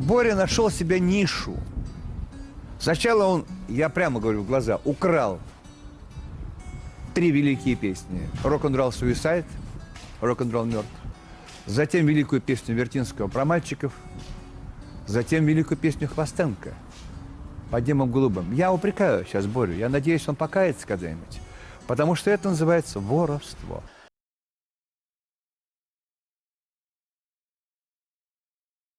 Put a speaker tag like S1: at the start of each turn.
S1: Боря нашел себе нишу. Сначала он, я прямо говорю в глаза, украл три великие песни. Рок-н-ролл Суисайд, рок-н-ролл мертв. Затем великую песню Вертинского про мальчиков. Затем великую песню Хвостенко под небом голубым. Я упрекаю сейчас Борю. Я надеюсь, он покается когда-нибудь. Потому что это называется воровство.